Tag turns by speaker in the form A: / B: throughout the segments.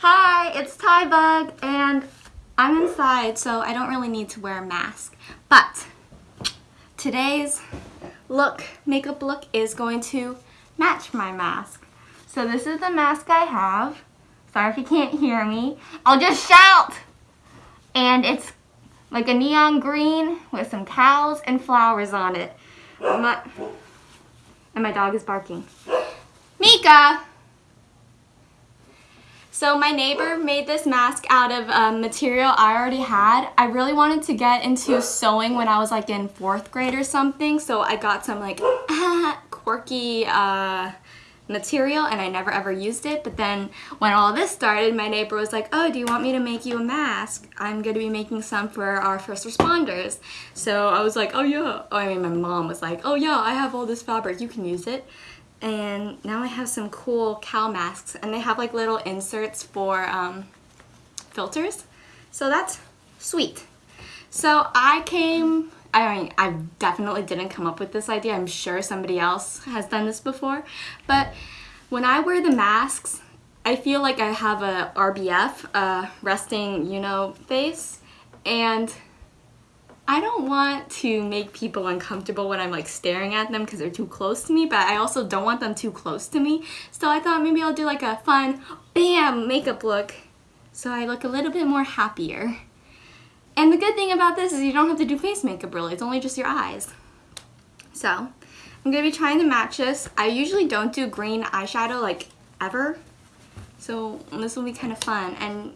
A: Hi, it's Tybug, and I'm inside, so I don't really need to wear a mask. But today's look, makeup look is going to match my mask. So this is the mask I have. Sorry if you can't hear me. I'll just shout! And it's like a neon green with some cows and flowers on it. My, and my dog is barking. Mika! So my neighbor made this mask out of um, material I already had. I really wanted to get into sewing when I was like in fourth grade or something. So I got some like quirky uh, material and I never ever used it. But then when all this started, my neighbor was like, oh, do you want me to make you a mask? I'm going to be making some for our first responders. So I was like, oh yeah. Oh, I mean, my mom was like, oh yeah, I have all this fabric. You can use it and now I have some cool cow masks and they have like little inserts for um, filters. So that's sweet. So I came I mean I definitely didn't come up with this idea. I'm sure somebody else has done this before. But when I wear the masks I feel like I have a RBF a resting you know face. And I don't want to make people uncomfortable when I'm like staring at them because they're too close to me, but I also don't want them too close to me. So I thought maybe I'll do like a fun, bam, makeup look so I look a little bit more happier. And the good thing about this is you don't have to do face makeup really, it's only just your eyes. So, I'm going to be trying to match this. I usually don't do green eyeshadow like ever, so this will be kind of fun. And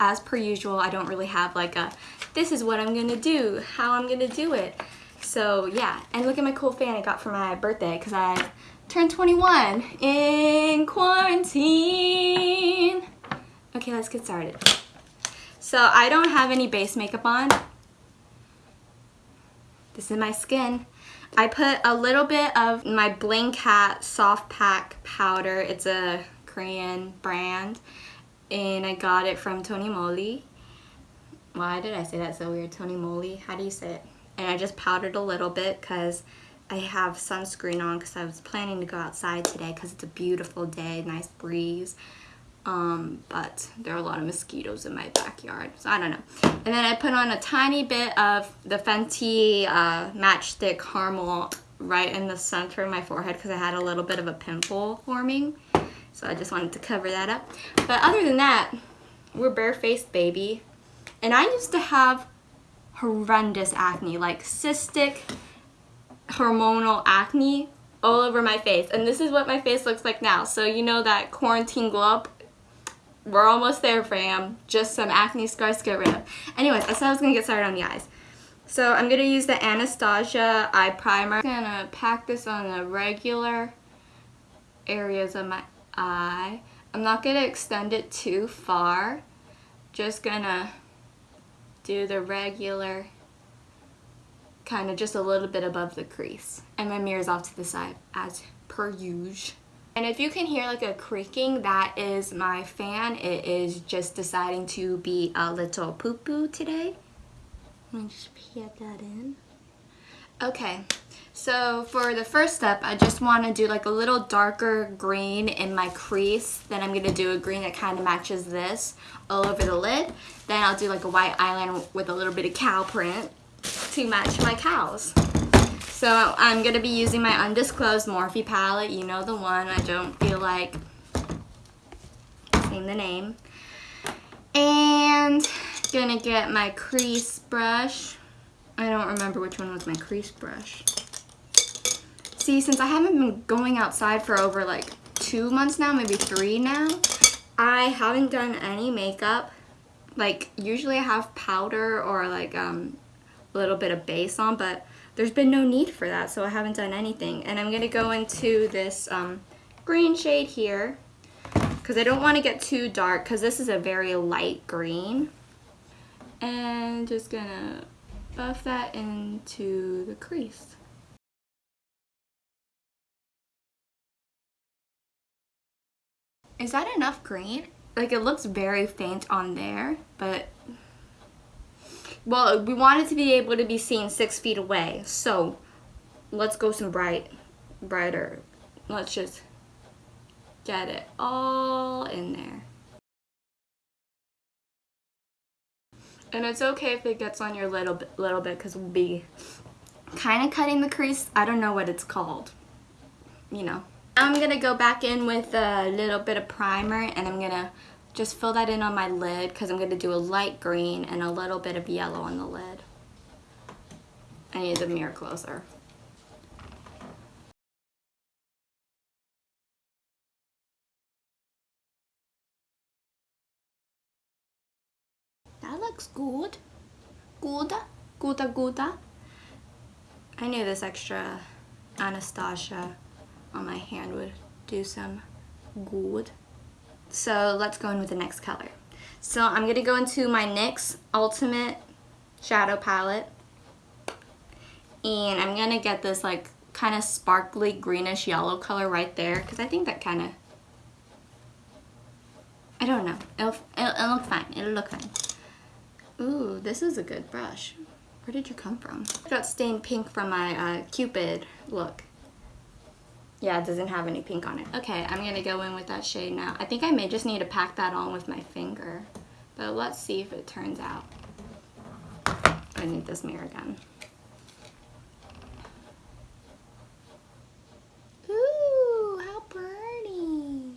A: as per usual, I don't really have like a, this is what I'm gonna do, how I'm gonna do it. So yeah, and look at my cool fan I got for my birthday because I turned 21 in quarantine. Okay, let's get started. So I don't have any base makeup on. This is my skin. I put a little bit of my Bling Cat Soft Pack Powder. It's a Korean brand and I got it from Tony Moly. Why did I say that so weird? Tony Moly, how do you say it? And I just powdered a little bit because I have sunscreen on because I was planning to go outside today because it's a beautiful day, nice breeze. Um, but there are a lot of mosquitoes in my backyard, so I don't know. And then I put on a tiny bit of the Fenty uh, Match Stix Caramel right in the center of my forehead because I had a little bit of a pimple forming. So I just wanted to cover that up. But other than that, we're barefaced baby. And I used to have horrendous acne, like cystic hormonal acne all over my face. And this is what my face looks like now. So you know that quarantine glow up? We're almost there, fam. Just some acne scars to get rid of. Anyways, I said I was going to get started on the eyes. So I'm going to use the Anastasia Eye Primer. I'm going to pack this on the regular areas of my eye. I'm not going to extend it too far. Just going to do the regular kind of just a little bit above the crease. And my mirror's off to the side as per usual. And if you can hear like a creaking, that is my fan. It is just deciding to be a little poo-poo today. Let me just plug that in. Okay, so for the first step, I just want to do like a little darker green in my crease. Then I'm going to do a green that kind of matches this all over the lid. Then I'll do like a white eyeliner with a little bit of cow print to match my cows. So I'm going to be using my undisclosed Morphe palette. You know the one. I don't feel like saying the name. And gonna get my crease brush. I don't remember which one was my crease brush. See, since I haven't been going outside for over like two months now, maybe three now, I haven't done any makeup. Like, usually I have powder or like um, a little bit of base on, but there's been no need for that, so I haven't done anything. And I'm going to go into this um, green shade here because I don't want to get too dark because this is a very light green. And just going to buff that into the crease. Is that enough green? Like it looks very faint on there, but well, we want it to be able to be seen six feet away. So let's go some bright, brighter. Let's just get it all in there. And it's okay if it gets on your little bit, little bit because we'll be kind of cutting the crease. I don't know what it's called. You know. I'm going to go back in with a little bit of primer and I'm going to just fill that in on my lid because I'm going to do a light green and a little bit of yellow on the lid. I need the mirror closer. That looks good. Good. Good, good. I knew this extra Anastasia on my hand would do some good. So let's go in with the next color. So I'm going to go into my NYX Ultimate Shadow Palette. And I'm going to get this like kind of sparkly greenish yellow color right there. Because I think that kind of... I don't know. It'll, it'll, it'll look fine. It'll look fine. Ooh, this is a good brush. Where did you come from? I got stained pink from my uh, Cupid look. Yeah, it doesn't have any pink on it. Okay, I'm gonna go in with that shade now. I think I may just need to pack that on with my finger. But let's see if it turns out. I need this mirror again. Ooh, how pretty.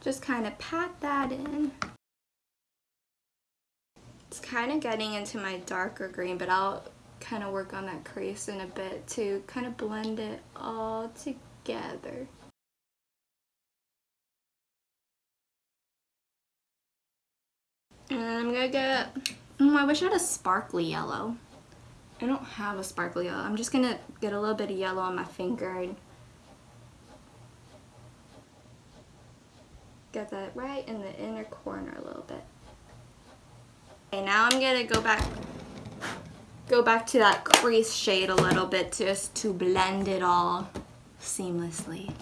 A: Just kind of pat that in. It's kind of getting into my darker green, but I'll kind of work on that crease in a bit to kind of blend it all together together. And I'm gonna get, oh, I wish I had a sparkly yellow. I don't have a sparkly yellow. I'm just gonna get a little bit of yellow on my finger and get that right in the inner corner a little bit. Okay, now I'm gonna go back go back to that crease shade a little bit just to blend it all seamlessly.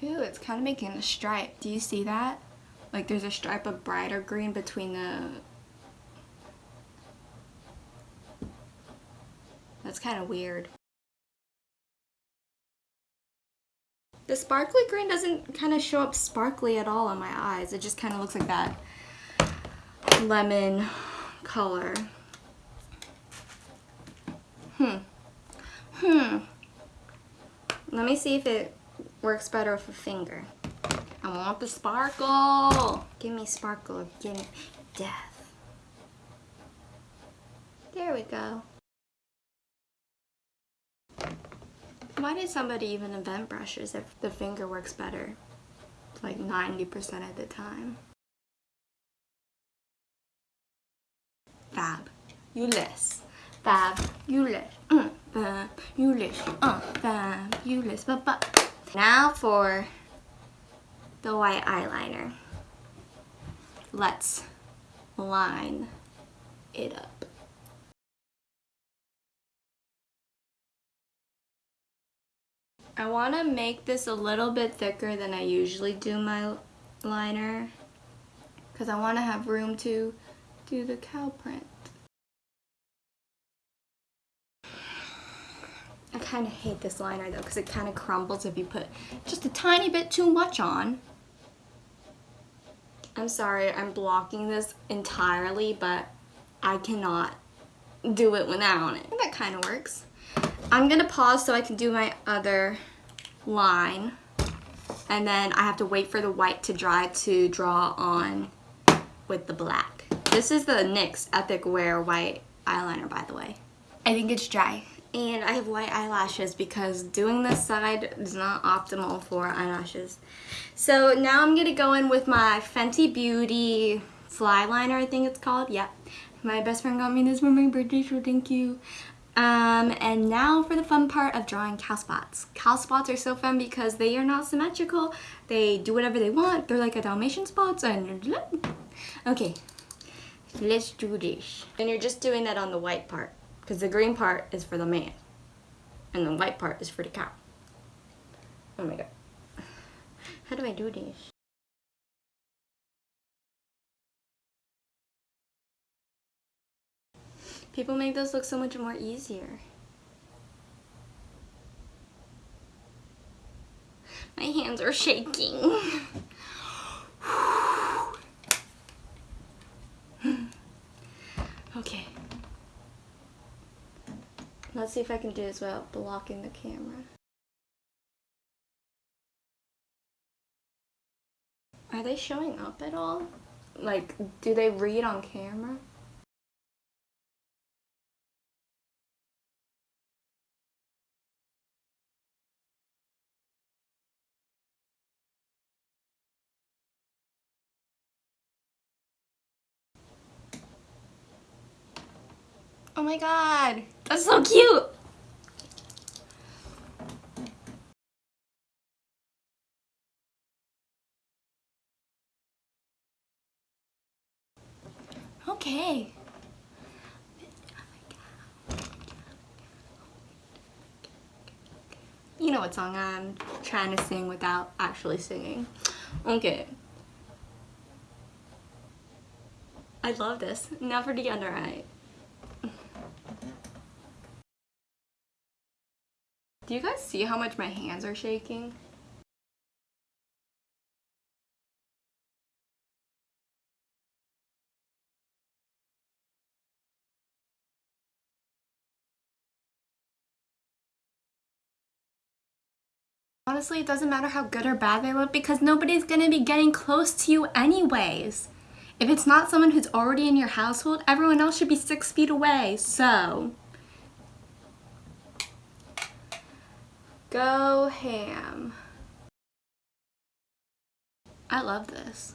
A: Ew, it's kind of making a stripe. Do you see that? Like there's a stripe of brighter green between the... That's kind of weird. The sparkly green doesn't kind of show up sparkly at all on my eyes. It just kind of looks like that lemon color. Hmm. Hmm. Let me see if it works better with a finger. I want the sparkle. Give me sparkle. Give me death. There we go. Why did somebody even invent brushes if the finger works better? Like 90% of the time. Fab. You list fabulous, mm, fabulous, uh, fabulous, but, but. Now for the white eyeliner. Let's line it up. I want to make this a little bit thicker than I usually do my liner because I want to have room to do the cow print. Kind of hate this liner though because it kind of crumbles if you put just a tiny bit too much on. I'm sorry, I'm blocking this entirely, but I cannot do it without it. That kind of works. I'm going to pause so I can do my other line. And then I have to wait for the white to dry to draw on with the black. This is the NYX Epic Wear white eyeliner, by the way. I think it's dry and I have white eyelashes because doing this side is not optimal for eyelashes. So now I'm going to go in with my Fenty Beauty Flyliner, I think it's called. Yep. My best friend got me this for my birthday, so thank you. Um, and now for the fun part of drawing cow spots. Cow spots are so fun because they are not symmetrical. They do whatever they want. They're like a Dalmatian spots and... Okay, let's do this. And you're just doing that on the white part because the green part is for the man and the white part is for the cow. Oh my god. How do I do this? People make those look so much more easier. My hands are shaking. okay see if I can do this without blocking the camera. Are they showing up at all? Like, do they read on camera? My god, that's so cute! Okay. You know what song I'm trying to sing without actually singing. Okay. I love this. Now for the under eye. Do you guys see how much my hands are shaking? Honestly, it doesn't matter how good or bad they look because nobody's gonna be getting close to you anyways. If it's not someone who's already in your household, everyone else should be six feet away, so. Go ham. I love this.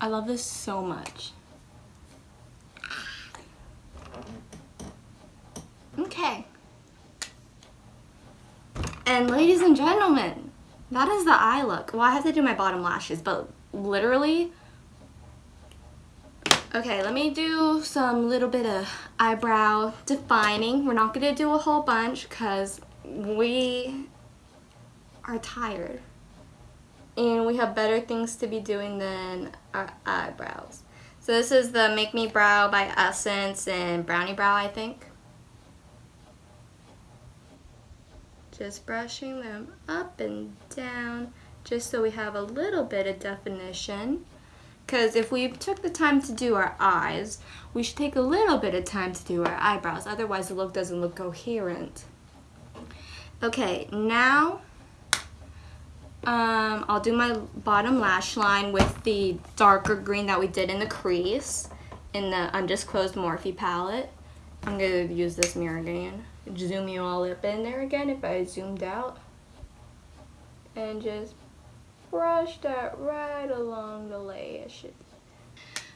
A: I love this so much. Okay. And ladies and gentlemen, that is the eye look. Well, I have to do my bottom lashes, but literally, okay, let me do some little bit of eyebrow defining. We're not gonna do a whole bunch because we are tired and we have better things to be doing than our eyebrows. So this is the Make Me Brow by Essence and Brownie Brow, I think. Just brushing them up and down just so we have a little bit of definition. Because if we took the time to do our eyes, we should take a little bit of time to do our eyebrows. Otherwise the look doesn't look coherent. Okay, now um, I'll do my bottom lash line with the darker green that we did in the crease in the undisclosed Morphe palette. I'm going to use this mirror again zoom you all up in there again if I zoomed out. And just brush that right along the lashes.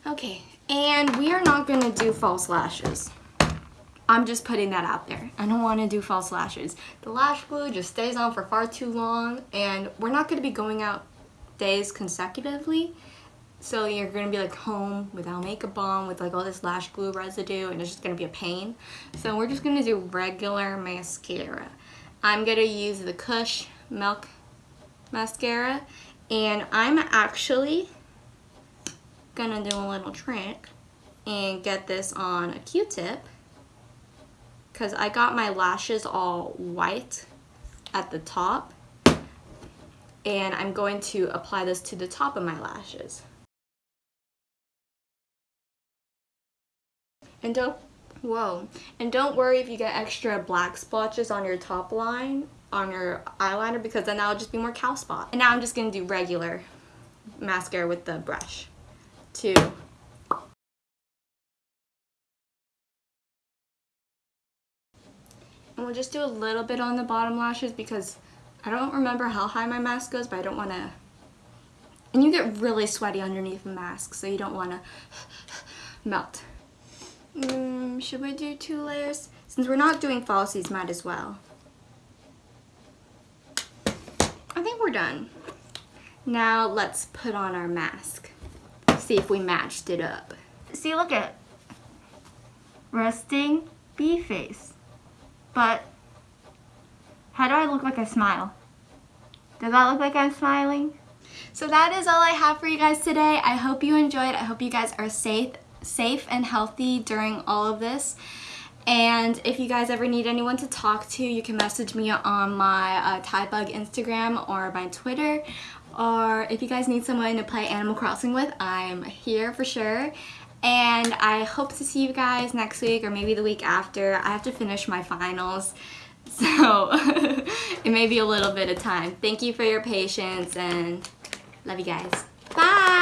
A: Okay, and we are not going to do false lashes. I'm just putting that out there. I don't want to do false lashes. The lash glue just stays on for far too long and we're not going to be going out days consecutively. So you're going to be like home without makeup on with like all this lash glue residue and it's just going to be a pain. So we're just going to do regular mascara. I'm going to use the Kush Milk Mascara and I'm actually going to do a little trick and get this on a Q-tip because I got my lashes all white at the top and I'm going to apply this to the top of my lashes. And don't, whoa. And don't worry if you get extra black splotches on your top line, on your eyeliner, because then that'll just be more cow spot. And now I'm just gonna do regular mascara with the brush. Two. We'll just do a little bit on the bottom lashes because I don't remember how high my mask goes, but I don't want to... And you get really sweaty underneath the mask, so you don't want to melt. Mm, should we do two layers? Since we're not doing falsies, might as well. I think we're done. Now let's put on our mask. See if we matched it up. See, look at resting bee face. But how do I look like I smile? Does that look like I'm smiling? So that is all I have for you guys today. I hope you enjoyed. I hope you guys are safe safe and healthy during all of this. And if you guys ever need anyone to talk to, you can message me on my uh, Tybug Instagram or my Twitter. Or if you guys need someone to play Animal Crossing with, I'm here for sure. And I hope to see you guys next week or maybe the week after. I have to finish my finals. So it may be a little bit of time. Thank you for your patience and love you guys. Bye!